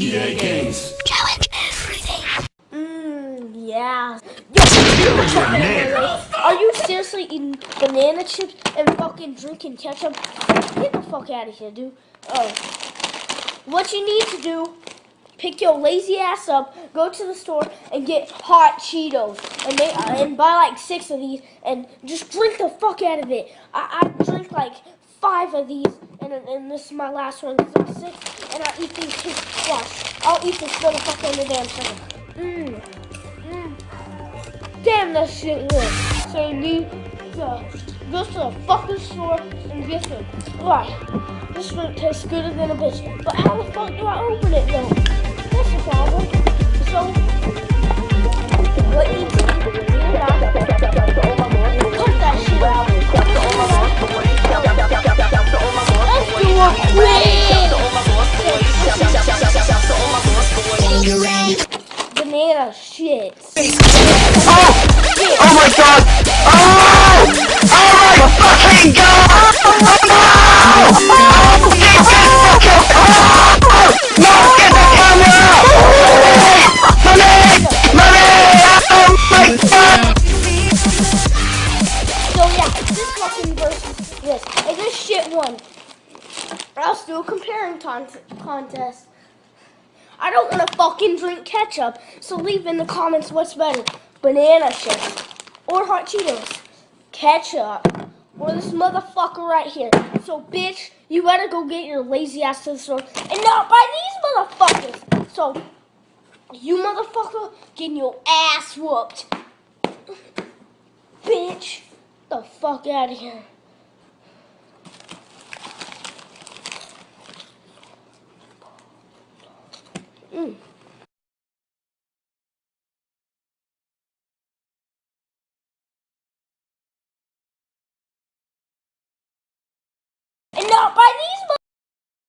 EA Games. Challenge everything. Mmm, yeah. Are you seriously eating banana chips and fucking drinking ketchup? Get the fuck out of here, dude. Oh. What you need to do, pick your lazy ass up, go to the store, and get hot Cheetos. And, they, uh, and buy like six of these, and just drink the fuck out of it. I, I drink like five of these and, and this is my last one because I'm sick and I eat these kids twice. I'll eat this motherfucker in the damn thing. Mmm. Mmm. Damn, that shit good. So you need to go to the fucking store and get some. Right. This one tastes gooder than a bitch. But how the fuck do I open it though? Banana shit. Oh! Oh my god! Oh! Oh my fucking god! Oh! Oh! Get the! Oh! No! Get the camera! Mommy! Mommy! Oh my god! So yeah, this fucking versus this. And this shit won. Let's do a comparing con contest. I don't want to fucking drink ketchup, so leave in the comments what's better. Banana chips or hot Cheetos. Ketchup or this motherfucker right here. So bitch, you better go get your lazy ass to the store and not buy these motherfuckers. So you motherfucker getting your ass whooped. Bitch, the fuck out of here. Mm. And not by these